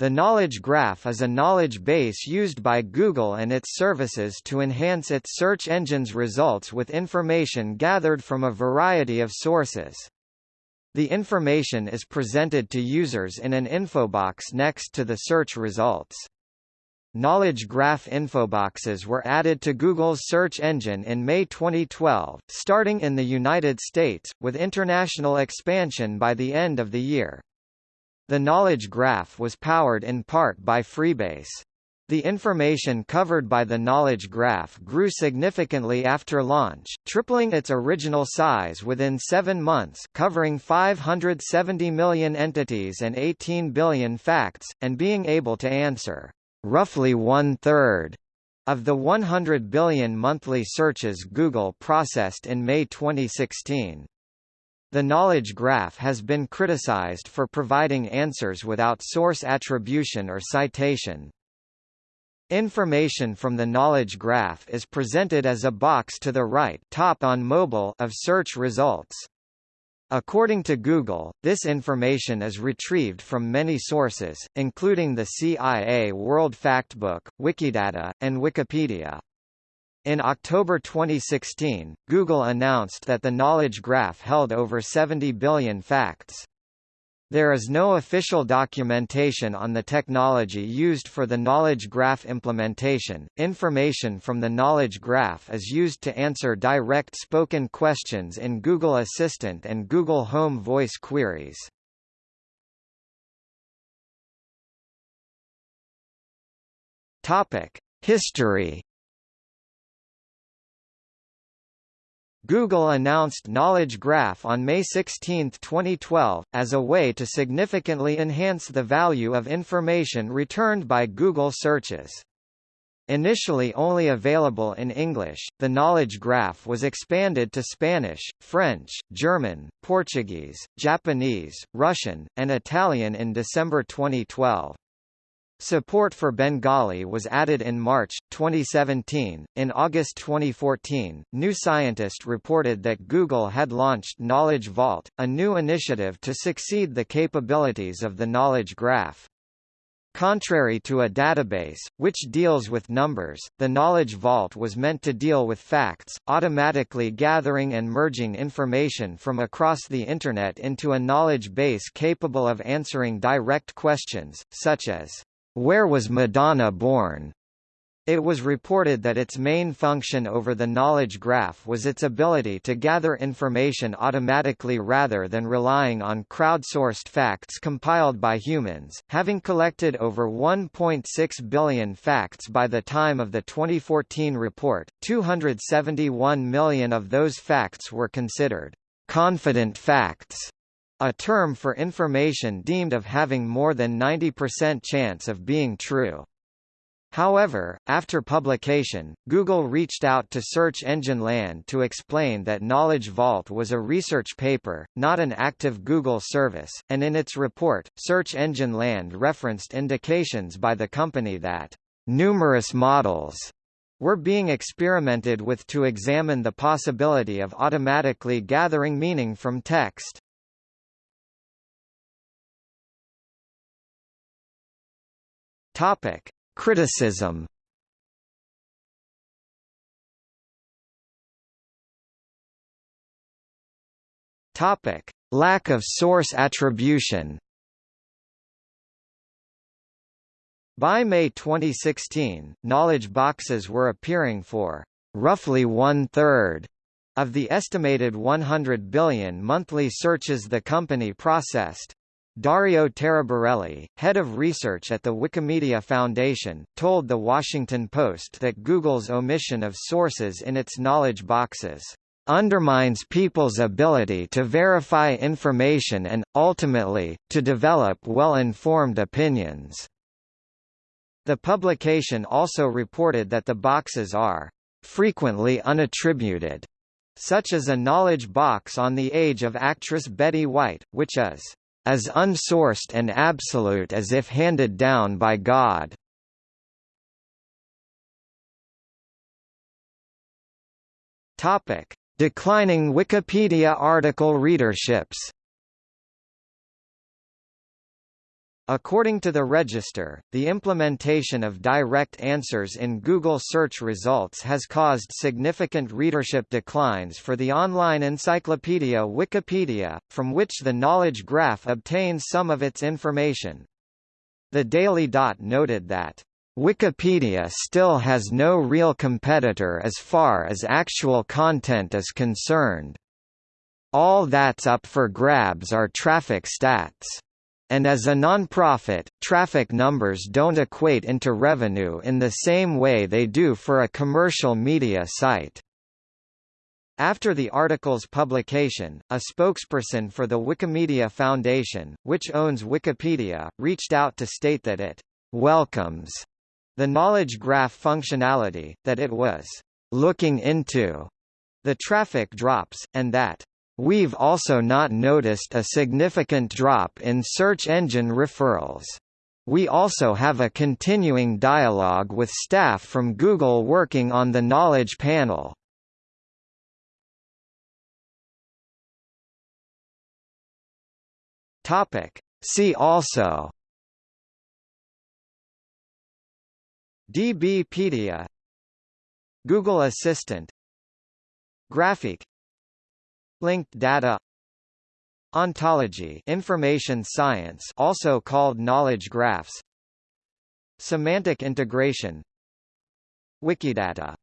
The Knowledge Graph is a knowledge base used by Google and its services to enhance its search engine's results with information gathered from a variety of sources. The information is presented to users in an infobox next to the search results. Knowledge Graph infoboxes were added to Google's search engine in May 2012, starting in the United States, with international expansion by the end of the year. The knowledge graph was powered in part by Freebase. The information covered by the knowledge graph grew significantly after launch, tripling its original size within seven months covering 570 million entities and 18 billion facts, and being able to answer roughly one-third of the 100 billion monthly searches Google processed in May 2016. The knowledge graph has been criticized for providing answers without source attribution or citation. Information from the knowledge graph is presented as a box to the right top on mobile of search results. According to Google, this information is retrieved from many sources, including the CIA World Factbook, Wikidata, and Wikipedia. In October 2016, Google announced that the Knowledge Graph held over 70 billion facts. There is no official documentation on the technology used for the Knowledge Graph implementation. Information from the Knowledge Graph is used to answer direct spoken questions in Google Assistant and Google Home voice queries. Topic: History Google announced Knowledge Graph on May 16, 2012, as a way to significantly enhance the value of information returned by Google searches. Initially only available in English, the Knowledge Graph was expanded to Spanish, French, German, Portuguese, Japanese, Russian, and Italian in December 2012. Support for Bengali was added in March 2017. In August 2014, New Scientist reported that Google had launched Knowledge Vault, a new initiative to succeed the capabilities of the Knowledge Graph. Contrary to a database, which deals with numbers, the Knowledge Vault was meant to deal with facts, automatically gathering and merging information from across the Internet into a knowledge base capable of answering direct questions, such as where was Madonna born? It was reported that its main function over the knowledge graph was its ability to gather information automatically rather than relying on crowdsourced facts compiled by humans. Having collected over 1.6 billion facts by the time of the 2014 report, 271 million of those facts were considered confident facts a term for information deemed of having more than 90% chance of being true. However, after publication, Google reached out to Search Engine Land to explain that Knowledge Vault was a research paper, not an active Google service, and in its report, Search Engine Land referenced indications by the company that numerous models were being experimented with to examine the possibility of automatically gathering meaning from text. Topic: Criticism. Topic: Lack of source attribution. By May 2016, knowledge boxes were appearing for roughly one-third of the estimated 100 billion monthly searches the company processed. Dario Taraborelli, head of research at the Wikimedia Foundation, told The Washington Post that Google's omission of sources in its knowledge boxes undermines people's ability to verify information and, ultimately, to develop well-informed opinions. The publication also reported that the boxes are frequently unattributed, such as a knowledge box on the age of actress Betty White, which is as unsourced and absolute as if handed down by God. Topic: Declining Wikipedia article readerships. According to the Register, the implementation of direct answers in Google search results has caused significant readership declines for the online encyclopedia Wikipedia, from which the knowledge graph obtains some of its information. The Daily Dot noted that Wikipedia still has no real competitor as far as actual content is concerned. All that's up for grabs are traffic stats. And as a non-profit, traffic numbers don't equate into revenue in the same way they do for a commercial media site. After the article's publication, a spokesperson for the Wikimedia Foundation, which owns Wikipedia, reached out to state that it welcomes the knowledge graph functionality, that it was looking into the traffic drops, and that We've also not noticed a significant drop in search engine referrals. We also have a continuing dialogue with staff from Google working on the Knowledge Panel. See also. DBpedia Google Assistant. Graphic Linked data. Ontology information science also called knowledge graphs. Semantic integration. Wikidata